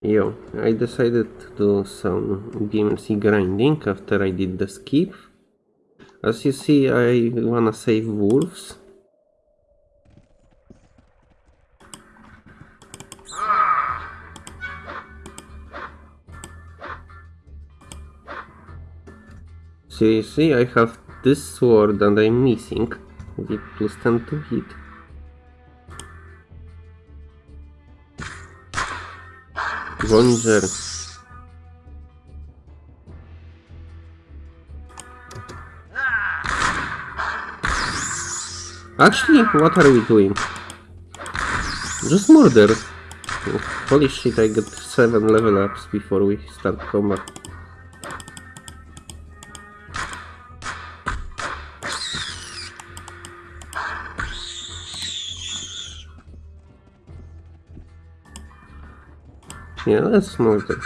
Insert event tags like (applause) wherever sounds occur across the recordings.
Yo, I decided to do some BMC grinding after I did the skip. As you see, I wanna save wolves. So you see, I have this sword and I'm missing the plus 10 to hit. Vonger. Actually, what are we doing? Just murder. Holy shit, I got 7 level ups before we start combat. Yeah, let's murder.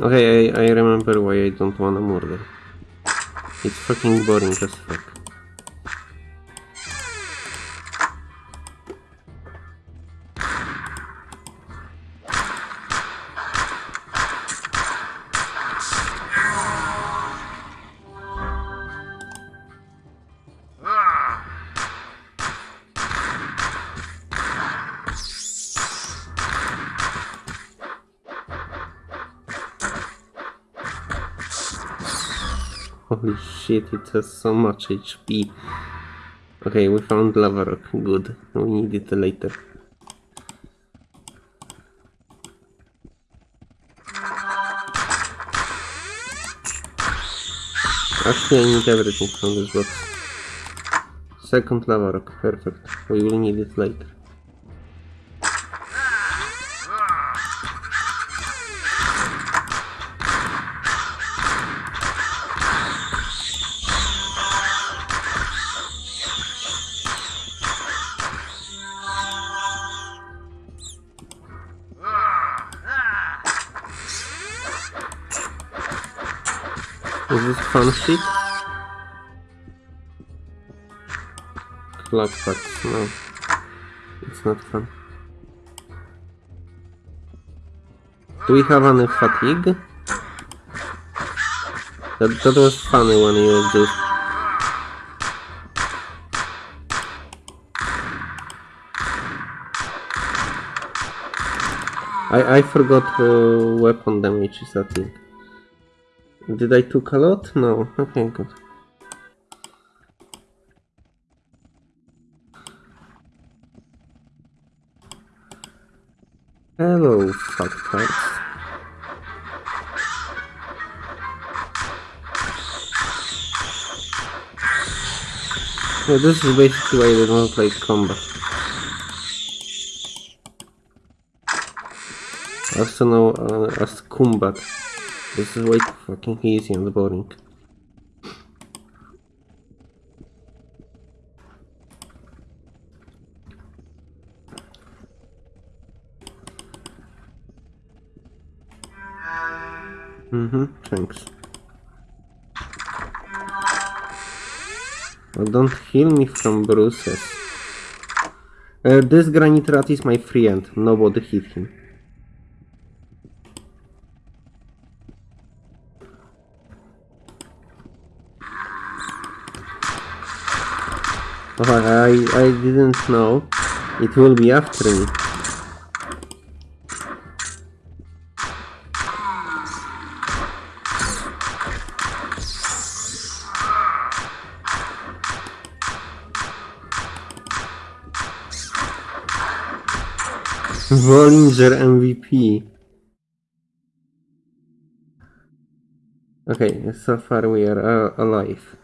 Okay, I, I remember why I don't wanna murder. It's fucking boring as fuck. Shit, it has so much HP. Okay, we found lava rock. Good. We need it later. Actually, I need everything from this box. Second lava rock. Perfect. We will need it later. This shit? Clock packs, no. It's not fun. Do we have any fatigue? That, that was funny when you just... I, I forgot uh, weapon damage is a thing. Did I took a lot? No. Okay, good. Hello, fucktards. Yeah, this is basically why they don't play combat. Also known uh, as combat. This is way fucking easy and boring. Mm-hmm, thanks. Well, don't heal me from bruises. Uh, this granite rat is my friend. Nobody hit him. I, I didn't know. It will be after me. Vollinger MVP. Okay, so far we are uh, alive.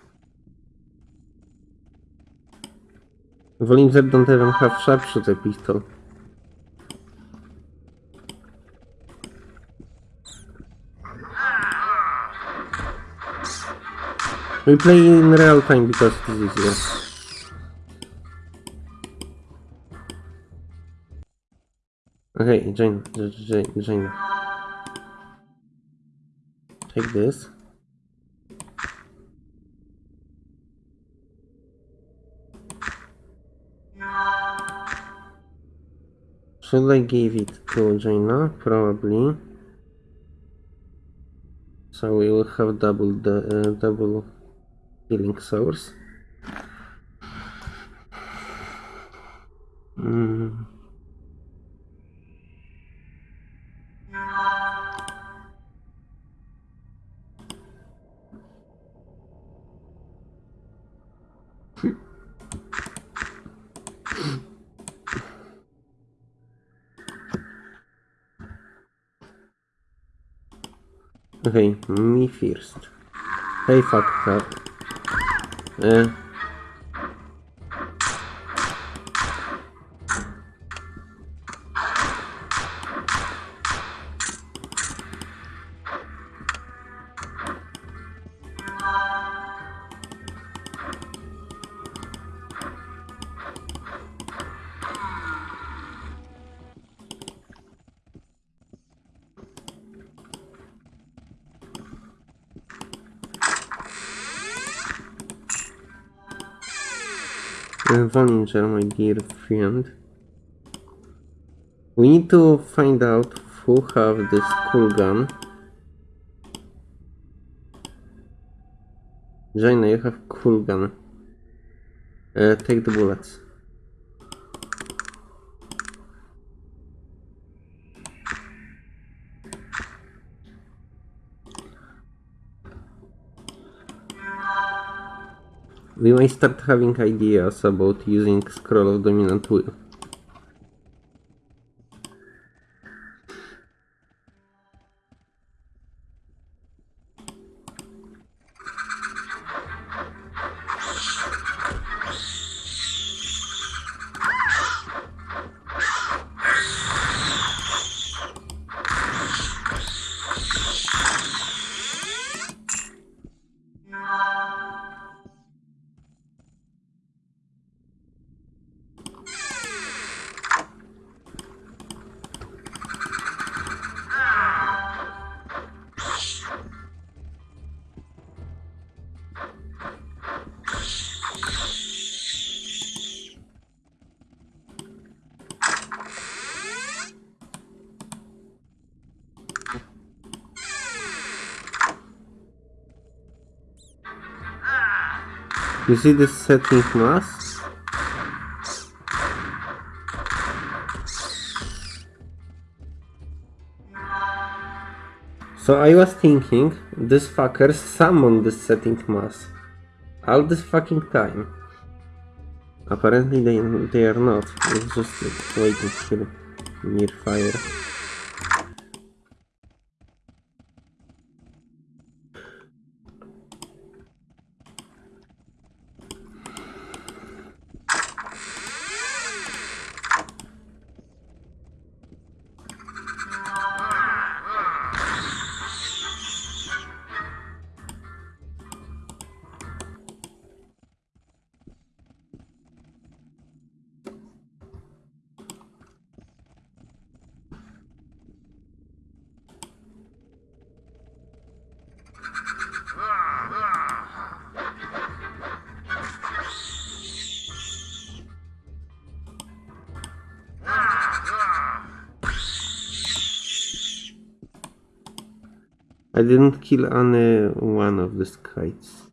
Don't even have sharpshooter pistol. We play in real time because it is easier. Okay, join, join, join. Take this. Should I give it to Jayna? Probably. So we will have double the uh, double healing source. Mm. Okay, me first. Hey, fuck her. Uh, my dear friend. We need to find out who have this cool gun. Jayna, you have cool gun. Uh, take the bullets. We might start having ideas about using scroll of dominant will. You see this setting mass? So I was thinking, this fucker summoned this setting mass. All this fucking time. Apparently they, they are not. It's just like, waiting here near fire. I didn't kill any one of the kites.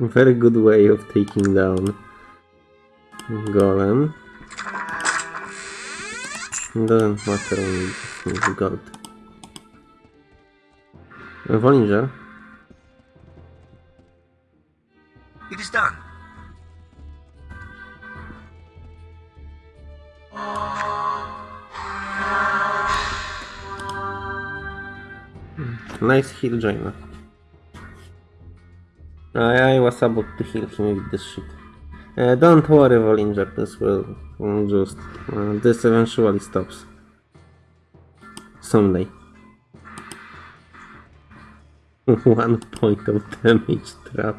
Very good way of taking down Golem. Doesn't matter when you just need gold. It is done. Nice heal Jayna. I, I was about to heal him with this shit. Uh, don't worry, Vollinger, this will just... Uh, this eventually stops. Someday. (laughs) One point of damage trap.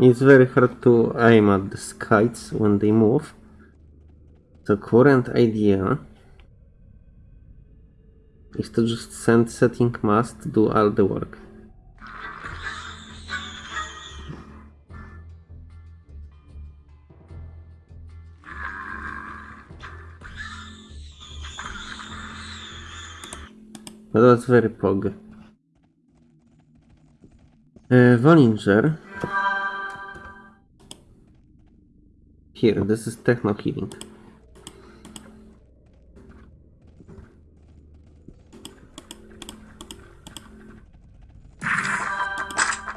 It's very hard to aim at the kites when they move. The current idea is to just send setting mass to do all the work. But that's very pog. Uh, Vollinger. Here, this is techno healing.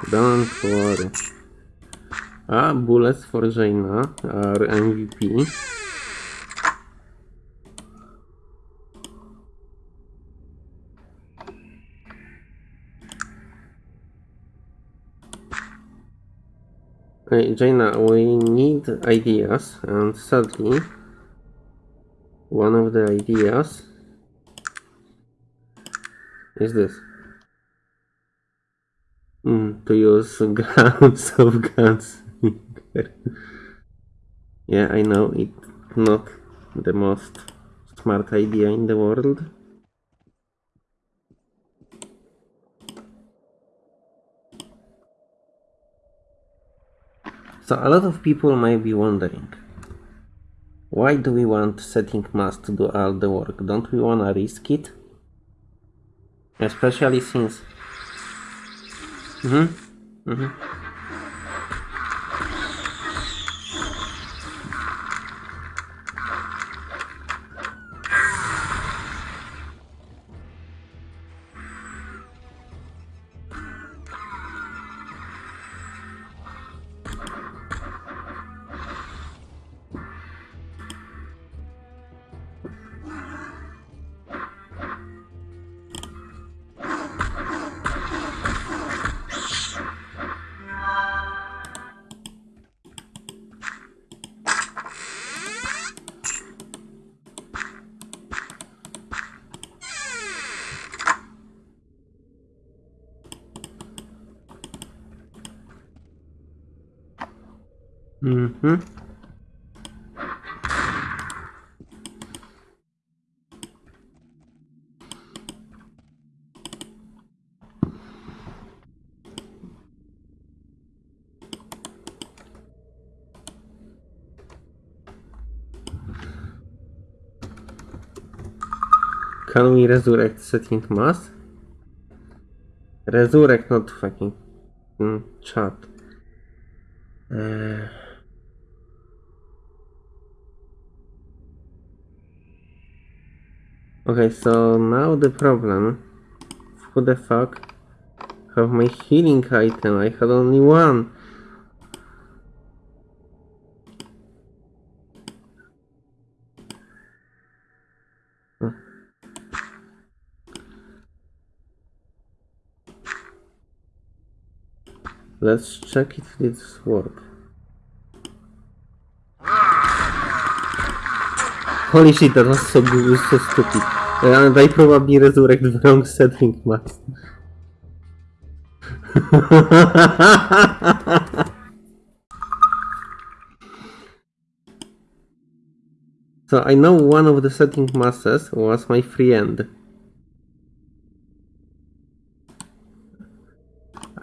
Don't worry. Ah, bullets for Jayna are MVP. Hey, Jayna, we need ideas, and sadly, one of the ideas is this. Mm, to use (laughs) grounds of guns. (laughs) yeah, I know it's not the most smart idea in the world. So a lot of people might be wondering, why do we want setting mass to do all the work? Don't we want to risk it? Especially since... Mm-hmm. Mm-hmm. Mhm. Can we resurrect setting mass? Resurrect, not fucking mm, chat. Okay, so now the problem. Who the fuck have my healing item? I had only one. Let's check if this work. Holy shit, that was so so stupid. Uh, and I probably resurrect the wrong setting mass. (laughs) so I know one of the setting masses was my friend.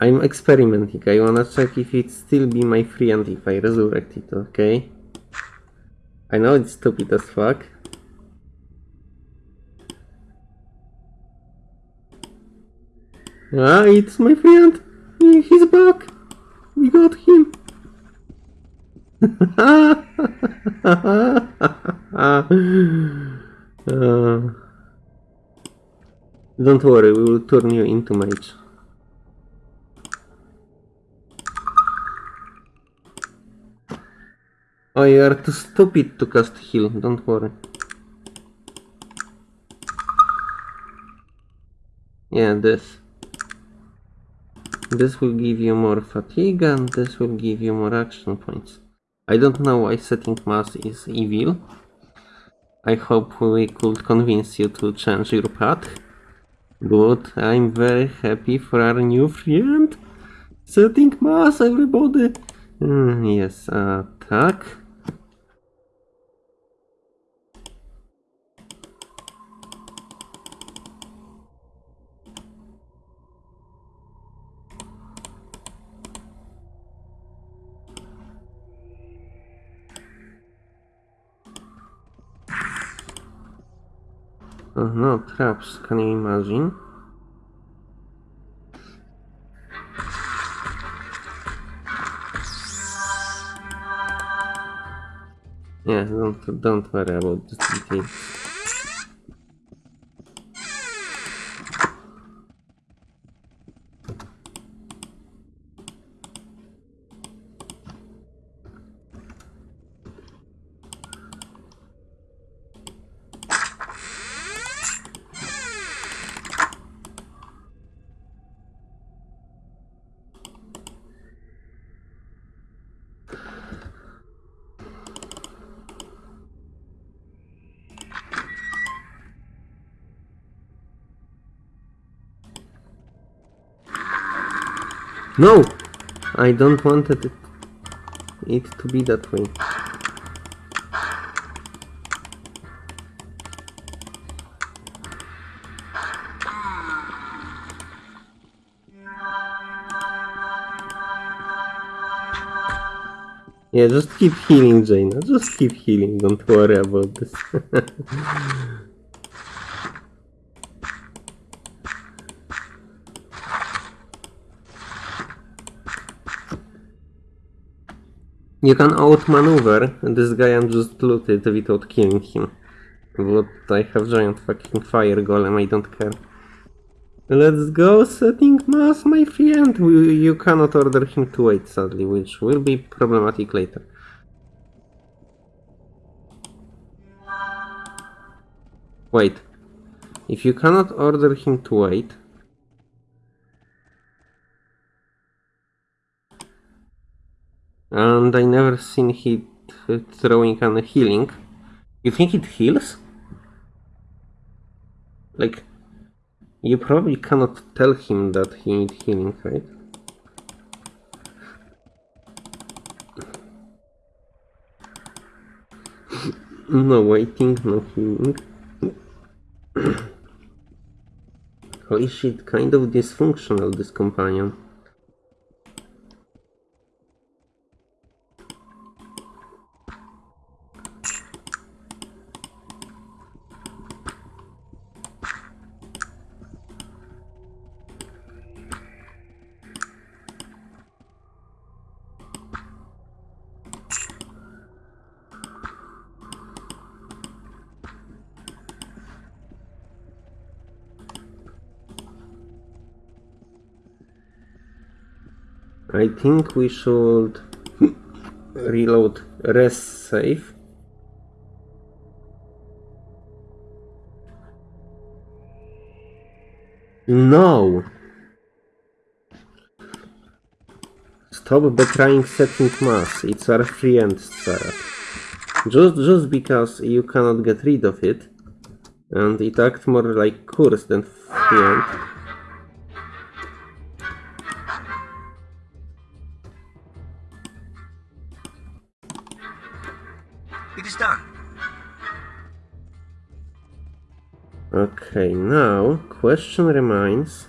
I'm experimenting. I wanna check if it still be my friend if I resurrect it, okay? I know it's stupid as fuck. Ah, it's my friend! He's back! We got him! (laughs) Uh, don't worry, we will turn you into mage. Oh, you are too stupid to cast heal, don't worry. Yeah, this. This will give you more fatigue and this will give you more action points. I don't know why setting mass is evil. I hope we could convince you to change your path. But I'm very happy for our new friend. Setting mass, everybody. Mm, yes, attack. Oh no, traps, can you imagine? Yeah, don't, don't worry about this detail. No! I don't want it, it to be that way. Yeah, just keep healing, Jayna. Just keep healing. Don't worry about this. (laughs) You can outmaneuver this guy and just loot it without killing him. But I have giant fucking fire golem, I don't care. Let's go, setting mass, my friend! You, you cannot order him to wait, sadly, which will be problematic later. Wait. If you cannot order him to wait, and I never seen him throwing an healing. You think it heals? Like, you probably cannot tell him that he needs healing, right? No waiting, no healing. (coughs) Holy shit, kind of dysfunctional this companion. I think we should reload rest save. No! Stop betraying setting mass. It's our friend, Sarah. Just, just because you cannot get rid of it, and it acts more like curse than friend. Okay, now question remains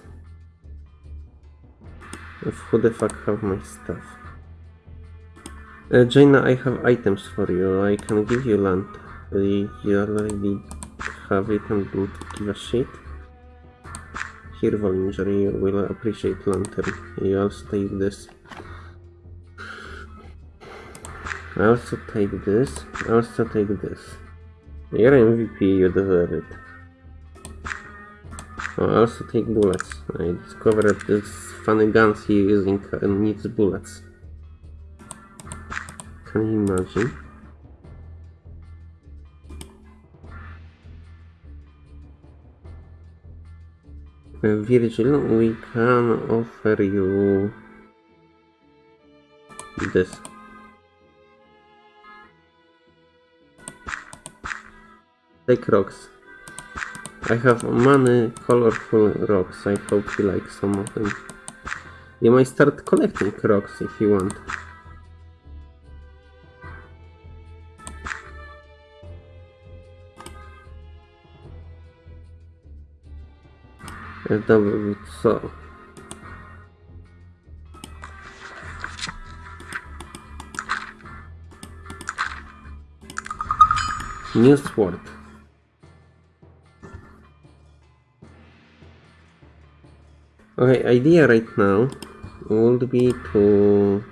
of who the fuck have my stuff. Uh, Jayna, I have items for you. I can give you land. You already have it and don't give a shit. Here, Vollinger, you will appreciate lantern. You also take this. I also take this. I also take this. You're MVP, you deserve it. Oh, I also take bullets. I discovered this funny guns he using uh, needs bullets. Can you imagine? Uh, Virgil, we can offer you this. Take rocks. I have many colorful rocks. I hope you like some of them. You might start collecting rocks if you want. Dobra, co? New sword. Okay, idea right now would be to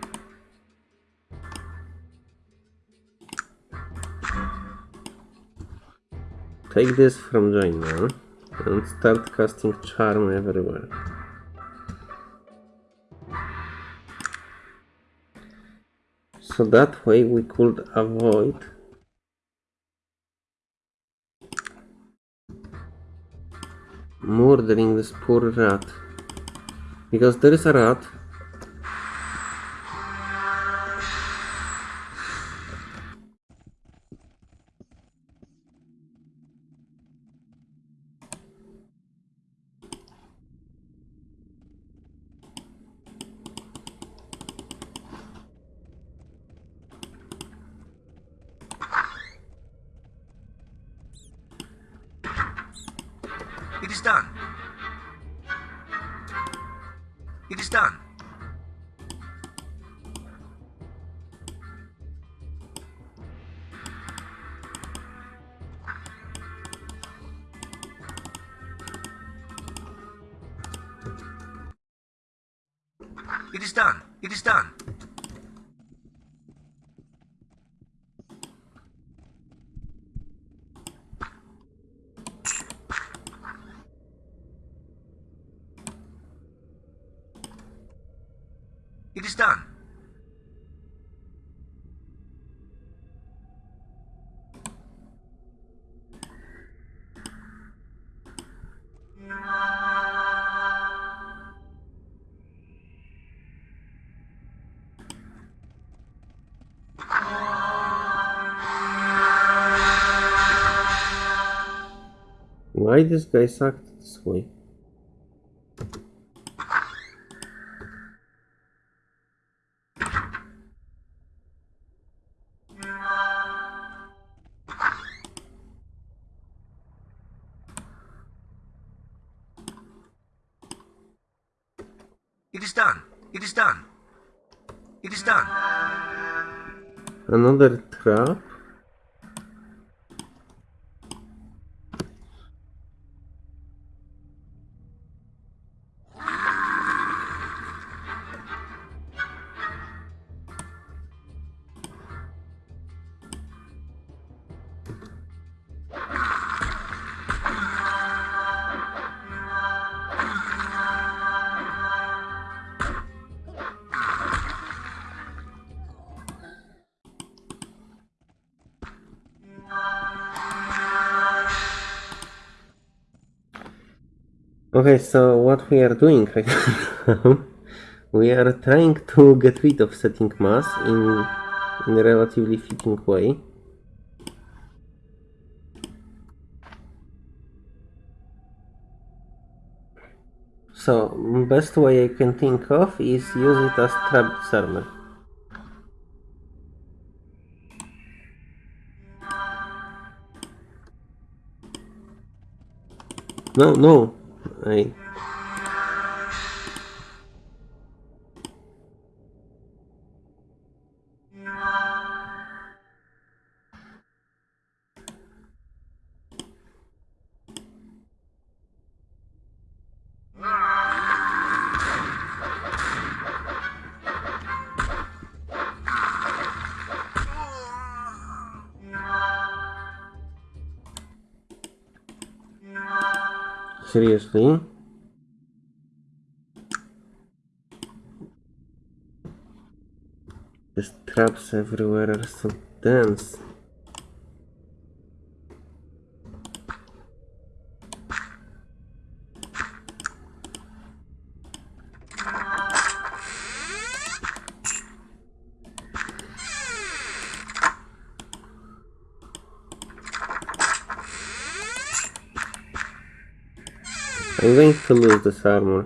take this from Jayna and start casting charm everywhere. So that way we could avoid murdering this poor rat. Because there is a. Why this guy sucked this way? It is done. It is done. It is done. Another trap? Okay, so what we are doing right (laughs) now, we are trying to get rid of setting mass in, in a relatively fitting way. So, best way I can think of is use it as trap disarmer. No, no, I seriously. These traps everywhere are so dense. To lose this armor.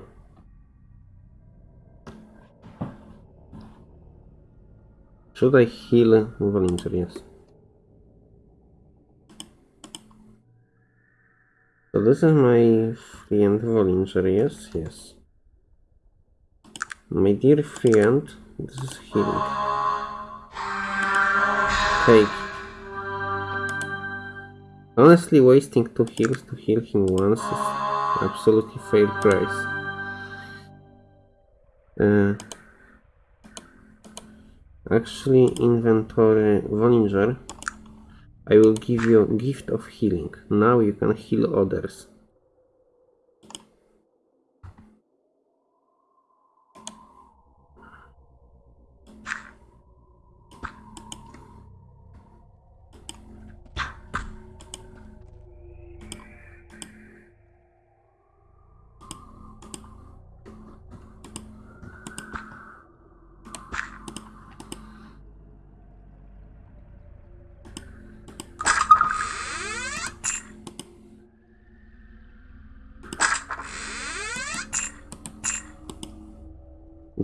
Should I heal Volunteer? Yes. So this is my friend Volunteer, yes, yes. My dear friend, this is healing. Take. Honestly, wasting two heals to heal him once is absolutely fair price. Uh, actually, inventory Vollinger. I will give you gift of healing. Now you can heal others.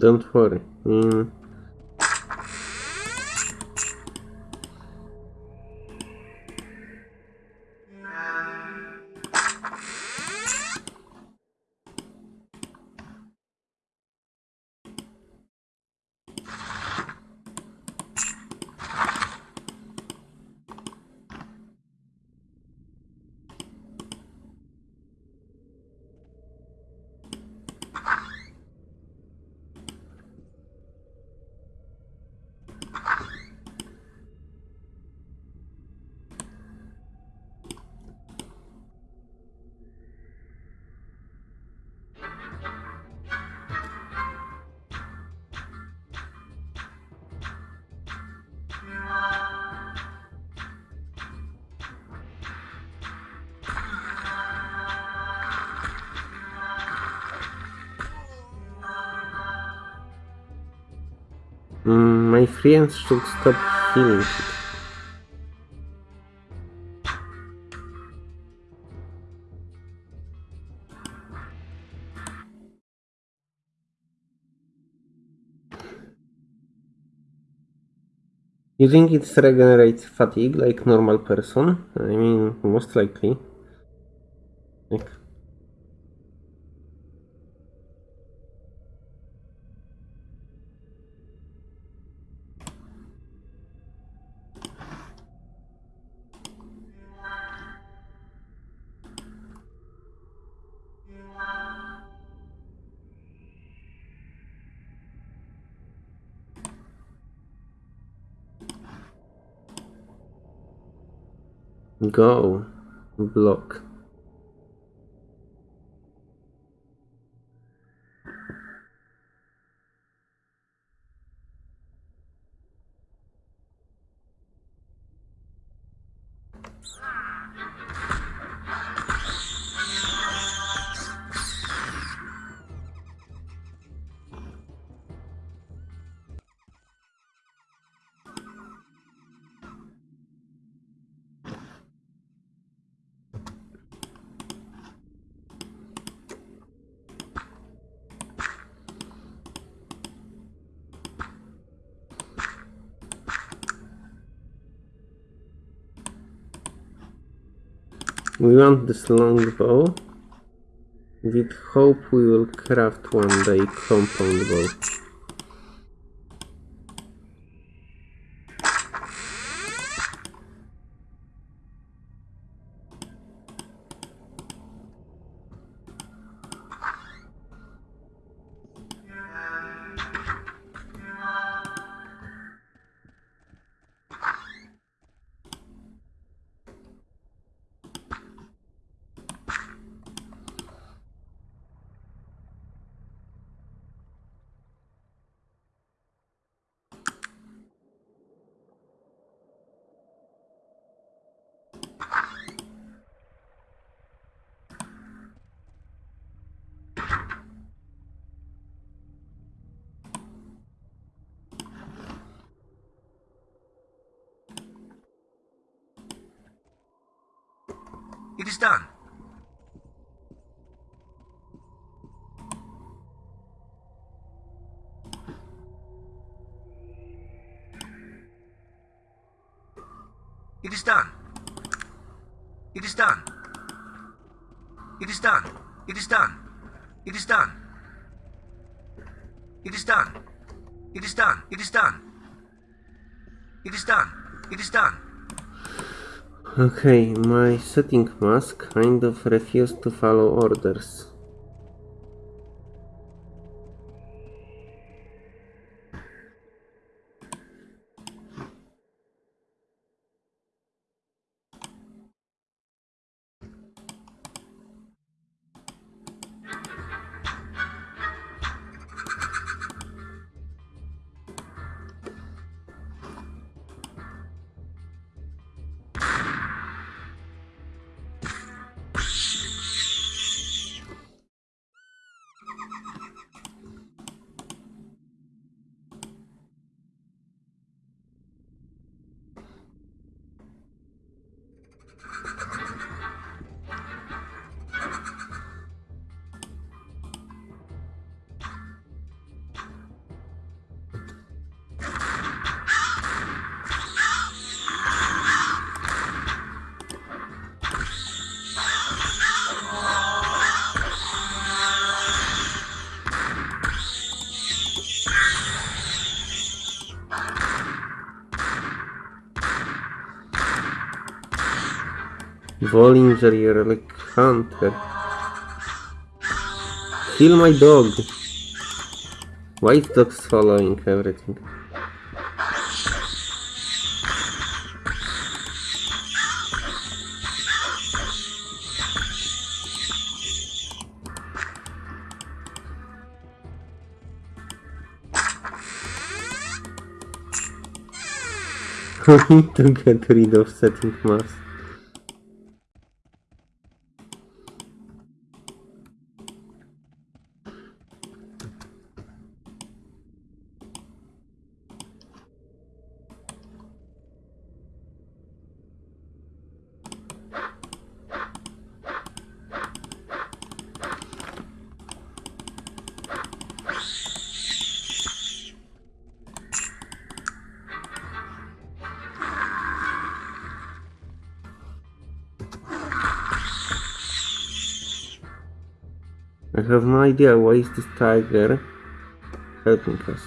Don't worry. Mm. Mm, my friends should stop healing it. think it regenerates fatigue like normal person. I mean, most likely. Like, Go. Block. We want this longbow. With hope we will craft one day compound bow. It is done. It is done. It is done. It is done. It is done. It is done. It is done. It is done. It is done. It is done. It is done. Okay, my setting mask kind of refused to follow orders. Vollinger, you're like hunter. Kill my dog. White dog's following everything. I (laughs) need to get rid of setting mask. Idea why is this tiger helping us.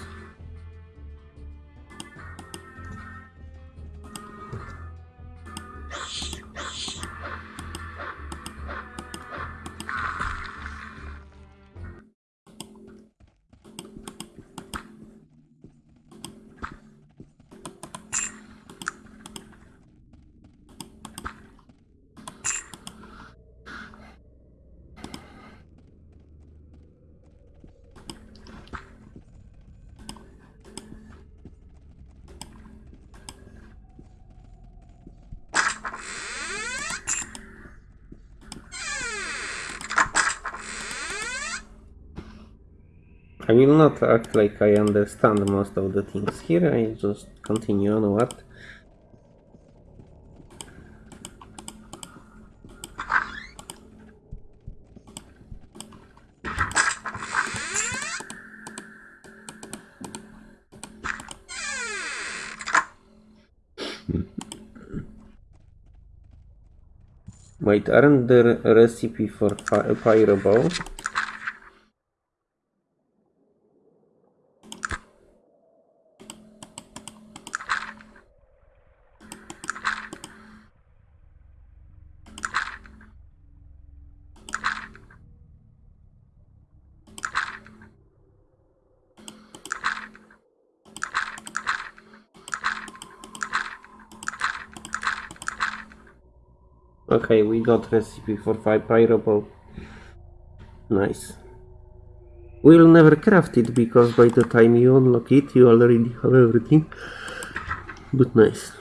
I will not act like I understand most of the things here, I just continue onward. Wait, aren't there a recipe for fi- fireball? Okay, we got recipe for five fireball. Nice. We'll never craft it because by the time you unlock it, you already have everything. But nice.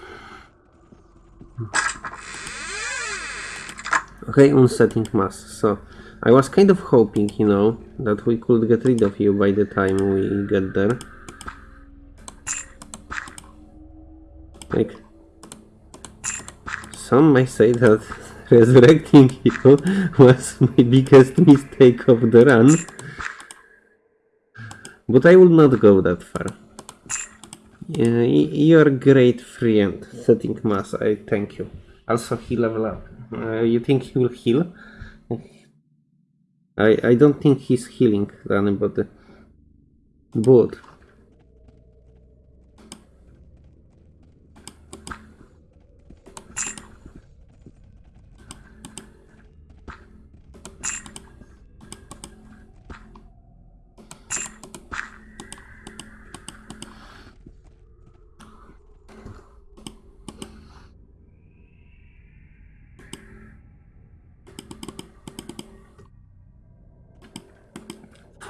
Okay, unsetting mass. So, I was kind of hoping, you know, that we could get rid of you by the time we get there. Like, some may say that resurrecting you (laughs) was my biggest mistake of the run. But I will not go that far. You're a great friend, setting mass, I thank you. Also, he level up. Uh, you think he will heal? I, I don't think he's healing anybody. But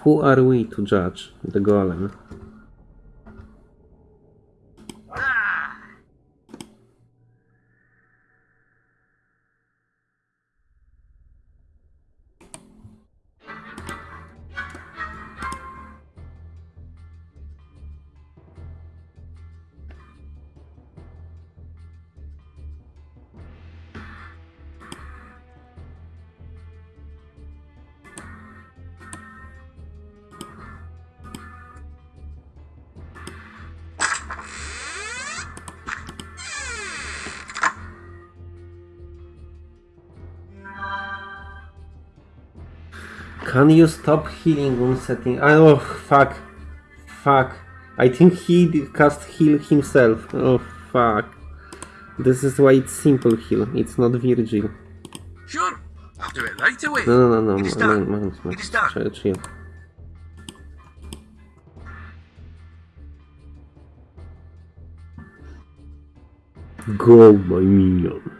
who are we to judge the golem? Can you stop healing on setting? Oh, fuck. Fuck. I think he cast heal himself. Oh, fuck. This is why it's simple heal. It's not Virgil. Sure, I'll do it right away. No, no, no, no. It is Man, done. man, man, It is done. Chill, chill. Go, my minion.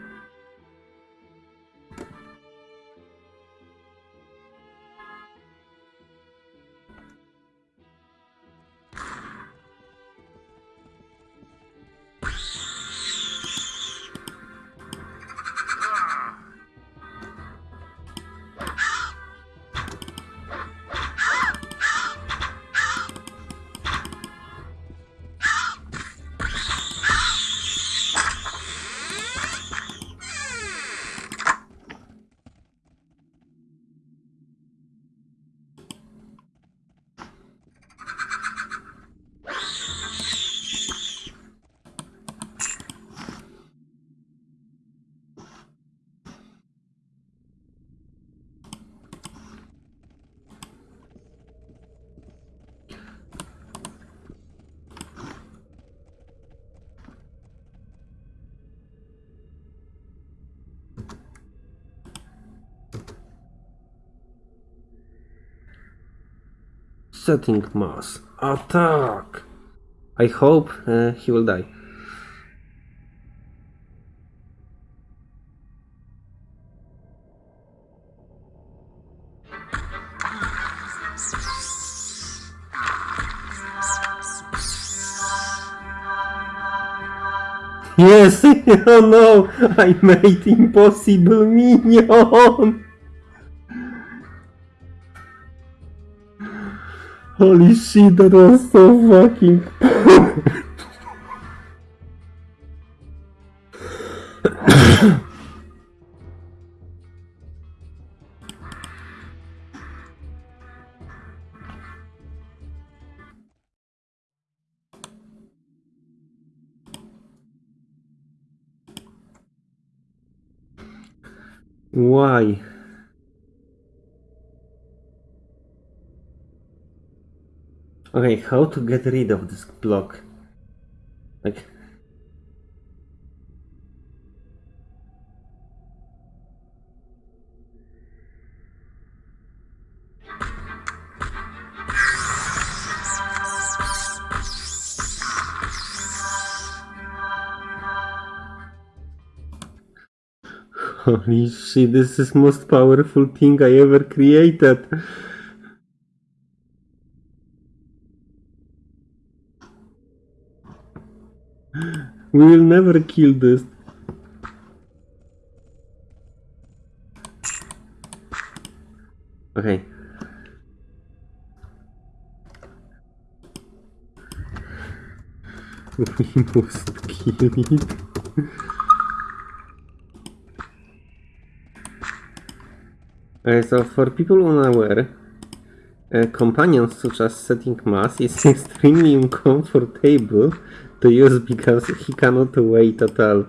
Setting mass. Attack! I hope uh, he will die. Yes! (laughs) oh no! I made impossible minion! Holy shit, that was so fucking. Why? Okay, how to get rid of this block? Like, (laughs) holy shit, this is most powerful thing I ever created. We will never kill this. Okay. (laughs) We must kill it. Okay, so for people unaware, uh, companions such as setting mass is (laughs) extremely uncomfortable to use because he cannot wait at all.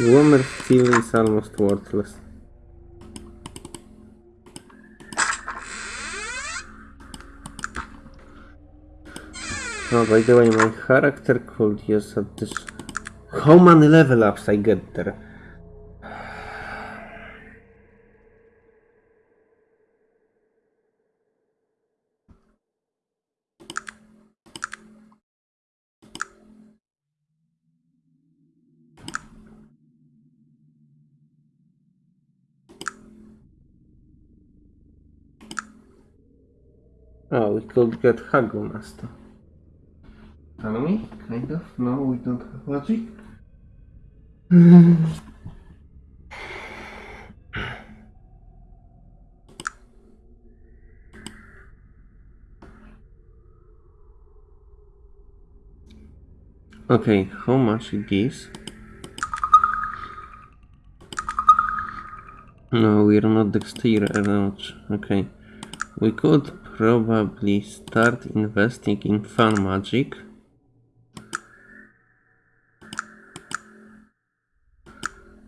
Womer steel is almost worthless. Oh, by the way, my character could use at this. How many level ups I get there? Oh, we could get Hago Master. Tell me, kind of. No, we don't have magic. okay, how much it gives? No, we're not dexterous. Okay. We could probably start investing in fun magic.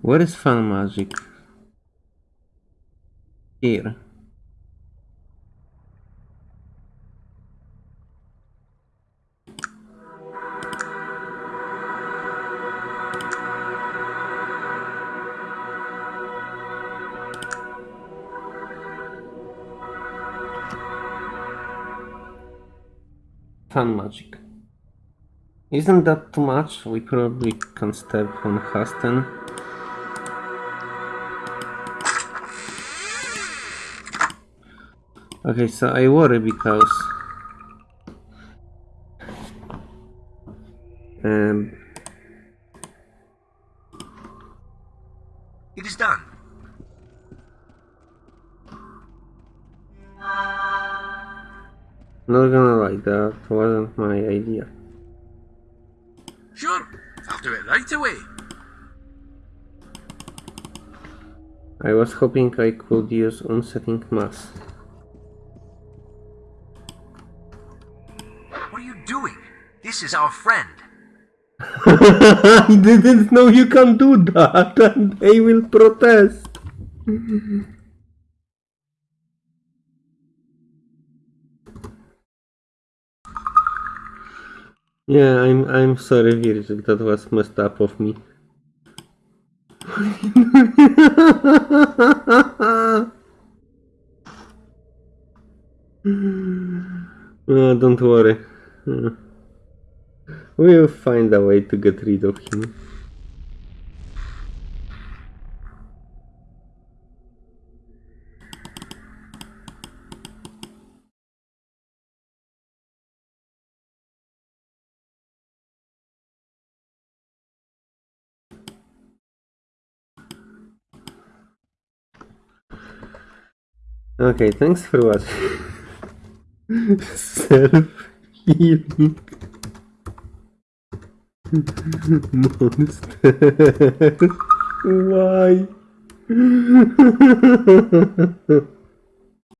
Where is fun magic? Here. Magic. Isn't that too much? We probably can step on Hasten. Okay, so I worry because um, not gonna lie, that wasn't my idea. Sure, I'll do it right away. I was hoping I could use unsetting mass. What are you doing? This is our friend. I didn't know you can do that, and they will protest. (laughs) Yeah, I'm I'm sorry, Virgil. That was messed up of me. (laughs) don't worry. Uh, We'll find a way to get rid of him. Okay, thanks for watching. (laughs) Self healing (laughs) monster. (laughs) Why?